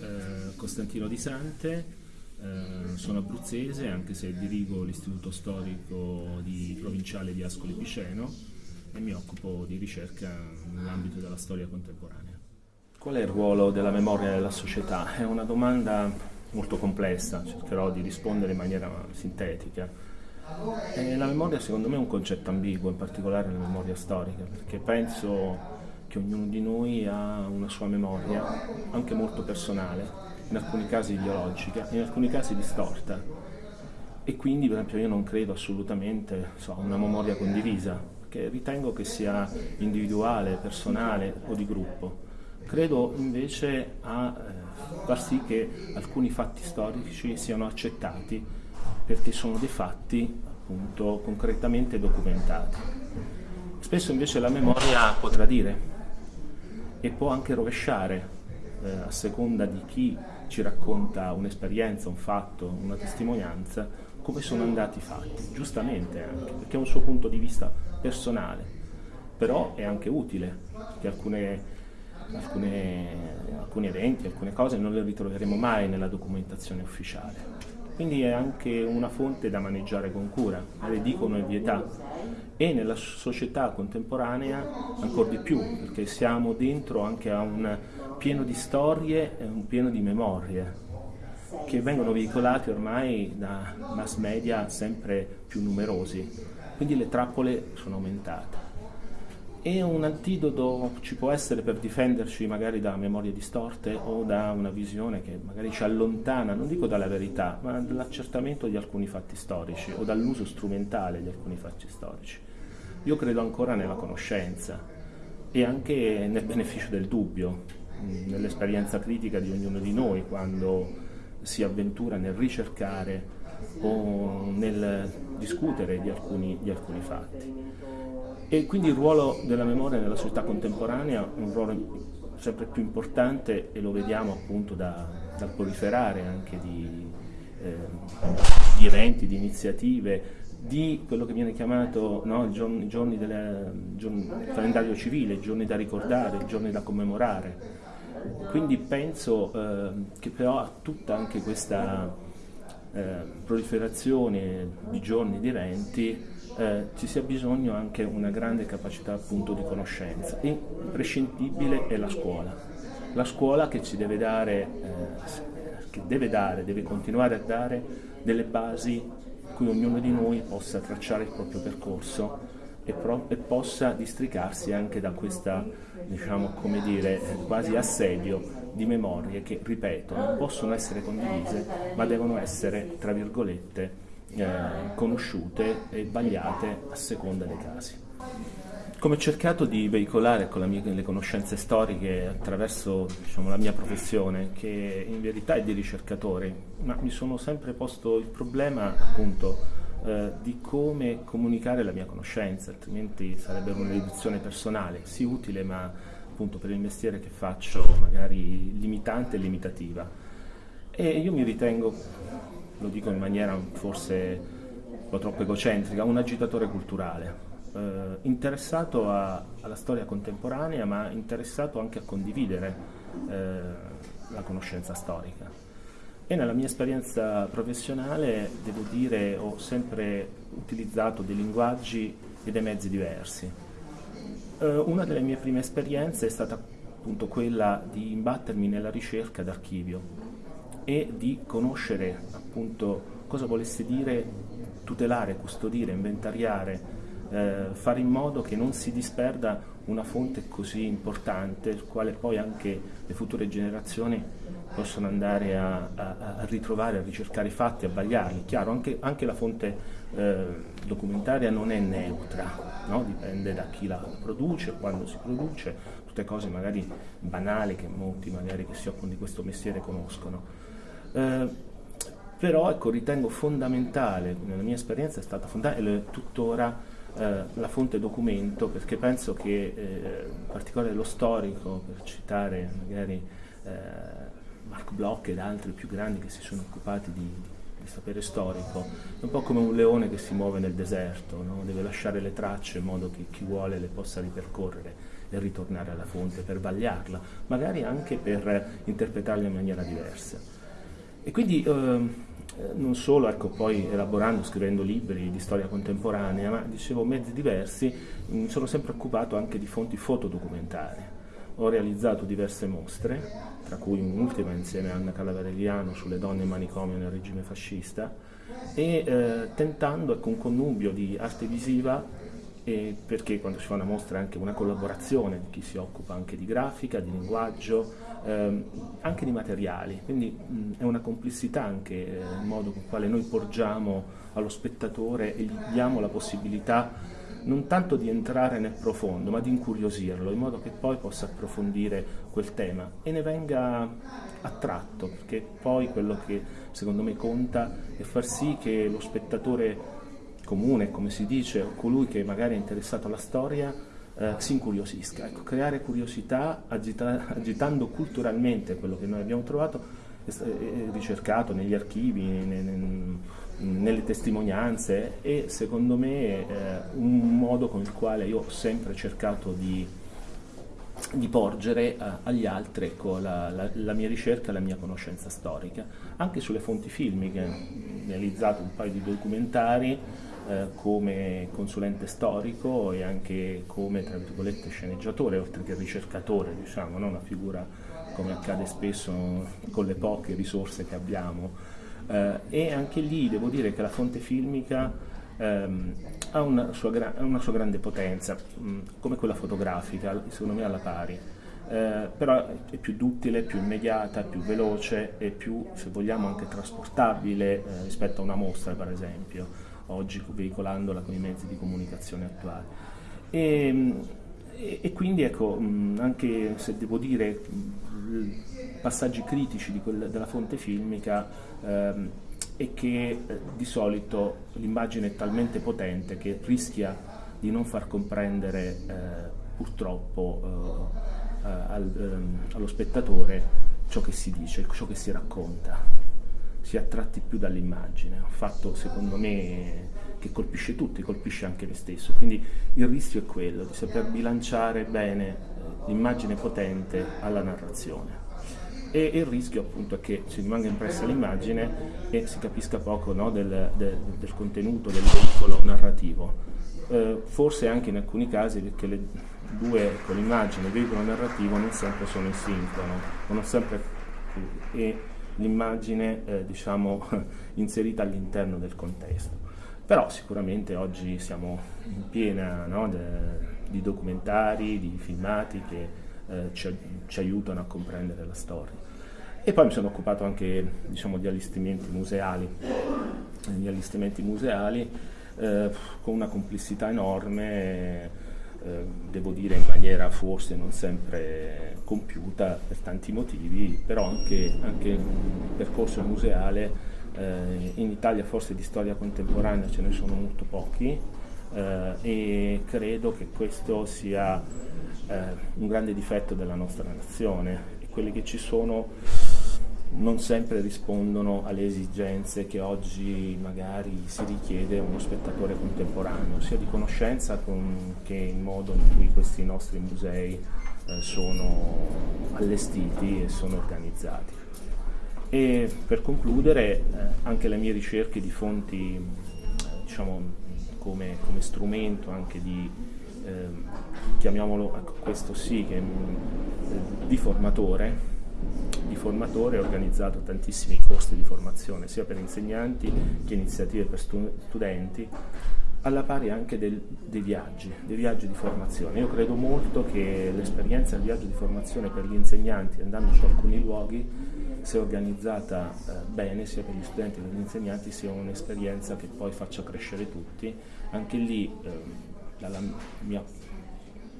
eh, Costantino Di Sante, eh, sono abruzzese anche se dirigo l'istituto storico di, provinciale di Ascoli Piceno e mi occupo di ricerca nell'ambito della storia contemporanea. Qual è il ruolo della memoria nella società? È una domanda molto complessa, cercherò di rispondere in maniera sintetica. E la memoria secondo me è un concetto ambiguo, in particolare la memoria storica, perché penso che ognuno di noi ha una sua memoria, anche molto personale, in alcuni casi ideologica, in alcuni casi distorta. E quindi per esempio io non credo assolutamente so, a una memoria condivisa, che ritengo che sia individuale, personale o di gruppo. Credo invece a eh, far sì che alcuni fatti storici siano accettati perché sono dei fatti appunto concretamente documentati. Spesso invece la memoria può tradire, e può anche rovesciare eh, a seconda di chi ci racconta un'esperienza, un fatto, una testimonianza, come sono andati i fatti, giustamente anche, perché è un suo punto di vista personale, però è anche utile, che alcune, alcune, alcuni eventi, alcune cose non le ritroveremo mai nella documentazione ufficiale. Quindi è anche una fonte da maneggiare con cura, le dicono è vietato e nella società contemporanea ancora di più, perché siamo dentro anche a un pieno di storie e un pieno di memorie che vengono veicolate ormai da mass media sempre più numerosi, quindi le trappole sono aumentate. E un antidoto ci può essere per difenderci magari da memorie distorte o da una visione che magari ci allontana, non dico dalla verità, ma dall'accertamento di alcuni fatti storici o dall'uso strumentale di alcuni fatti storici. Io credo ancora nella conoscenza e anche nel beneficio del dubbio, nell'esperienza critica di ognuno di noi quando si avventura nel ricercare o nel discutere di alcuni, di alcuni fatti. E quindi il ruolo della memoria nella società contemporanea è un ruolo sempre più importante e lo vediamo appunto da, dal proliferare anche di, eh, di eventi, di iniziative di quello che viene chiamato no, i giorni, giorni del calendario civile, i giorni da ricordare, i giorni da commemorare. Quindi penso eh, che però a tutta anche questa eh, proliferazione di giorni, di eventi, eh, ci sia bisogno anche una grande capacità appunto di conoscenza. Imprescindibile è la scuola. La scuola che ci deve dare, eh, che deve dare, deve continuare a dare delle basi cui ognuno di noi possa tracciare il proprio percorso e, e possa districarsi anche da questa, diciamo, come dire, quasi assedio di memorie che, ripeto, non possono essere condivise, ma devono essere, tra virgolette, eh, conosciute e vagliate a seconda dei casi. Come ho cercato di veicolare con mia, le conoscenze storiche attraverso diciamo, la mia professione, che in verità è di ricercatore, ma mi sono sempre posto il problema appunto eh, di come comunicare la mia conoscenza, altrimenti sarebbe una riduzione personale, sì utile ma appunto per il mestiere che faccio magari limitante e limitativa. E io mi ritengo, lo dico in maniera forse un po' troppo egocentrica, un agitatore culturale eh, interessato a, alla storia contemporanea ma interessato anche a condividere eh, la conoscenza storica. E nella mia esperienza professionale, devo dire, ho sempre utilizzato dei linguaggi e dei mezzi diversi. Eh, una delle mie prime esperienze è stata appunto quella di imbattermi nella ricerca d'archivio e di conoscere appunto cosa volesse dire tutelare, custodire, inventariare eh, fare in modo che non si disperda una fonte così importante, quale poi anche le future generazioni possono andare a, a, a ritrovare, a ricercare i fatti, a vagliarli. Chiaro, anche, anche la fonte eh, documentaria non è neutra, no? dipende da chi la produce, quando si produce, tutte cose magari banali che molti magari che si occupano di questo mestiere conoscono. Eh, però ecco, ritengo fondamentale, nella mia esperienza è stata fondamentale tuttora eh, la fonte documento perché penso che eh, in particolare lo storico, per citare magari eh, Mark Bloch ed altri più grandi che si sono occupati di, di sapere storico, è un po' come un leone che si muove nel deserto, no? deve lasciare le tracce in modo che chi vuole le possa ripercorrere e ritornare alla fonte per vagliarla, magari anche per interpretarla in maniera diversa. E quindi eh, non solo ecco, poi elaborando, scrivendo libri di storia contemporanea, ma dicevo mezzi diversi, mi sono sempre occupato anche di fonti fotodocumentarie. Ho realizzato diverse mostre, tra cui un'ultima insieme a Anna Calavarelliano sulle donne in manicomio nel regime fascista, e eh, tentando ecco, un connubio di arte visiva e perché quando si fa una mostra è anche una collaborazione di chi si occupa anche di grafica, di linguaggio, ehm, anche di materiali, quindi mh, è una complessità anche eh, il modo con il quale noi porgiamo allo spettatore e gli diamo la possibilità non tanto di entrare nel profondo, ma di incuriosirlo, in modo che poi possa approfondire quel tema e ne venga attratto, perché poi quello che secondo me conta è far sì che lo spettatore comune, come si dice, o colui che magari è interessato alla storia, eh, si incuriosisca. Ecco, creare curiosità agita agitando culturalmente quello che noi abbiamo trovato, è, è ricercato negli archivi, ne, ne, nelle testimonianze e secondo me è un modo con il quale io ho sempre cercato di, di porgere uh, agli altri ecco, la, la, la, mia ricerca, la mia conoscenza storica, anche sulle fonti filmiche, ho realizzato un paio di documentari eh, come consulente storico e anche come sceneggiatore oltre che ricercatore, diciamo, no? una figura come accade spesso con le poche risorse che abbiamo. Eh, e anche lì devo dire che la fonte filmica ehm, ha, una sua, una sua, grande potenza, mh, come quella fotografica, secondo me alla pari. Eh, però è più duttile, più immediata, più veloce e più, se vogliamo, anche trasportabile eh, rispetto a una mostra, per esempio oggi veicolandola con i mezzi di comunicazione attuali. E, e, e quindi ecco, anche se devo dire passaggi critici quel, della fonte filmica ehm, è che eh, di solito l'immagine è talmente potente che rischia di non far comprendere eh, purtroppo eh, al, ehm, allo spettatore ciò che si dice, ciò che si racconta si è attratti più dall'immagine, un fatto secondo me che colpisce tutti, colpisce anche me stesso, quindi il rischio è quello di saper bilanciare bene eh, l'immagine potente alla narrazione. E il rischio appunto è che si rimanga impressa l'immagine e si capisca poco no, del, del, del, contenuto, del veicolo narrativo. Eh, forse anche in alcuni casi perché le due, con l'immagine e il veicolo narrativo non sempre sono in sincrono, non sempre, e l'immagine eh, diciamo, inserita all'interno del contesto. Però sicuramente oggi siamo in piena no, de, di documentari, di filmati che eh, ci, ci, aiutano a comprendere la storia. E poi mi sono occupato anche diciamo, di allestimenti museali, di allestimenti museali eh, con una complessità enorme eh, devo dire in maniera forse non sempre compiuta per tanti motivi, però anche, anche il percorso museale eh, in Italia forse di storia contemporanea ce ne sono molto pochi eh, e credo che questo sia eh, un grande difetto della nostra nazione. E quelli che ci sono non sempre rispondono alle esigenze che oggi magari si richiede a uno spettatore contemporaneo, sia di conoscenza con, che il modo in cui questi nostri musei sono allestiti e sono organizzati. E per concludere eh, anche le mie ricerche di fonti eh, diciamo, come, come, strumento anche di, ehm, chiamiamolo ecco, questo sì, che, eh, di formatore, di formatore ho organizzato tantissimi corsi di formazione sia per insegnanti che iniziative per stu studenti alla pari anche del, dei viaggi, dei viaggi di formazione. Io credo molto che l'esperienza del viaggio di formazione per gli insegnanti andando su alcuni luoghi, se organizzata eh, bene sia per gli studenti che per gli insegnanti, sia un'esperienza che poi faccia crescere tutti. Anche lì, eh, dalla mia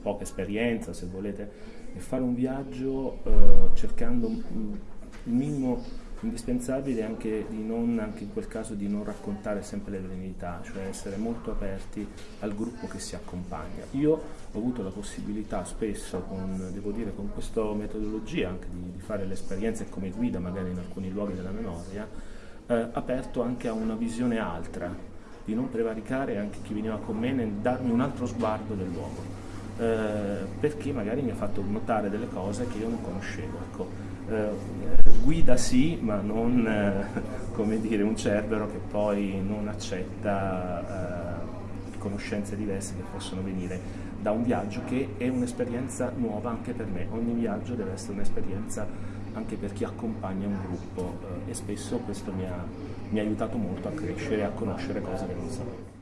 poca esperienza, se volete, e fare un viaggio eh, cercando il minimo indispensabile anche di non, anche in quel caso di non raccontare sempre le verità, cioè essere molto aperti al gruppo che si accompagna. Io ho avuto la possibilità spesso, con, devo dire, con questa metodologia anche di, di fare le esperienze come guida magari in alcuni luoghi della memoria, eh, aperto anche a una visione altra, di non prevaricare anche chi veniva con me nel darmi un altro sguardo del luogo eh, perché magari mi ha fatto notare delle cose che io non conoscevo. Ecco, eh, guida sì, ma non come dire un cerbero che poi non accetta conoscenze diverse che possono venire da un viaggio che è un'esperienza nuova anche per me. Ogni viaggio deve essere un'esperienza anche per chi accompagna un gruppo eh, e spesso questo mi ha, mi ha aiutato molto a crescere e a conoscere cose che non sapevo.